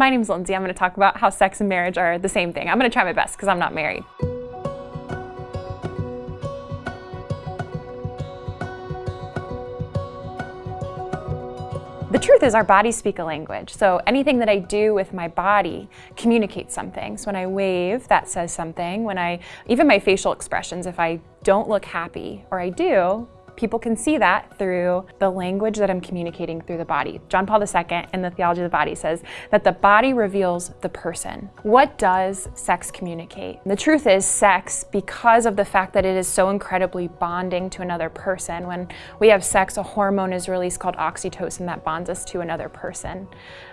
My name's Lindsay. I'm going to talk about how sex and marriage are the same thing. I'm going to try my best because I'm not married. The truth is our bodies speak a language. So anything that I do with my body communicates something. So when I wave, that says something. When I, even my facial expressions, if I don't look happy or I do, People can see that through the language that I'm communicating through the body. John Paul II in the Theology of the Body says that the body reveals the person. What does sex communicate? The truth is sex, because of the fact that it is so incredibly bonding to another person, when we have sex, a hormone is released called oxytocin that bonds us to another person.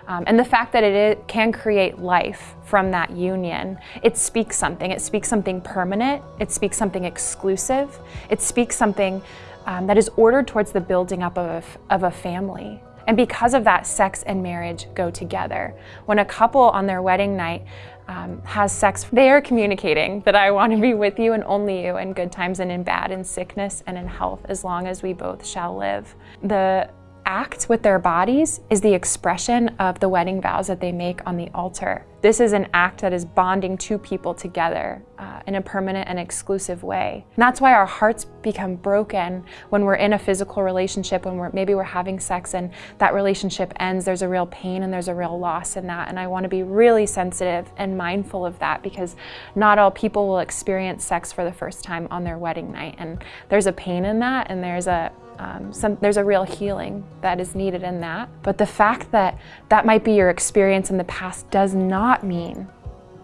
Um, and the fact that it can create life from that union, it speaks something. It speaks something permanent. It speaks something exclusive. It speaks something um, that is ordered towards the building up of a, of a family. And because of that, sex and marriage go together. When a couple on their wedding night um, has sex, they are communicating that I want to be with you and only you in good times and in bad, in sickness and in health, as long as we both shall live. The act with their bodies is the expression of the wedding vows that they make on the altar. This is an act that is bonding two people together uh, in a permanent and exclusive way. And that's why our hearts become broken when we're in a physical relationship, when we're maybe we're having sex and that relationship ends. There's a real pain and there's a real loss in that. And I want to be really sensitive and mindful of that because not all people will experience sex for the first time on their wedding night. And there's a pain in that and there's a um, some, there's a real healing that is needed in that. But the fact that that might be your experience in the past does not mean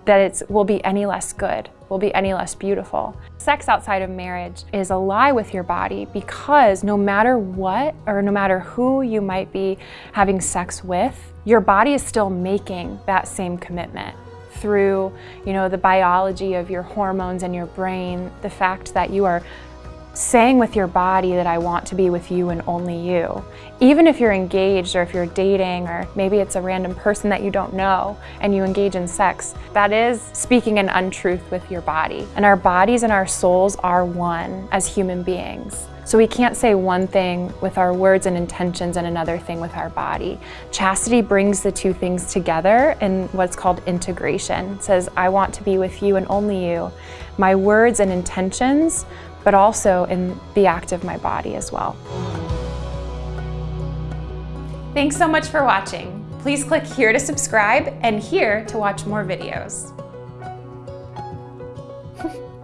that it will be any less good, will be any less beautiful. Sex outside of marriage is a lie with your body because no matter what or no matter who you might be having sex with, your body is still making that same commitment through you know the biology of your hormones and your brain the fact that you are saying with your body that I want to be with you and only you. Even if you're engaged or if you're dating or maybe it's a random person that you don't know and you engage in sex, that is speaking an untruth with your body. And our bodies and our souls are one as human beings. So we can't say one thing with our words and intentions and another thing with our body. Chastity brings the two things together in what's called integration. It says, I want to be with you and only you. My words and intentions but also in the act of my body as well. Thanks so much for watching. Please click here to subscribe and here to watch more videos.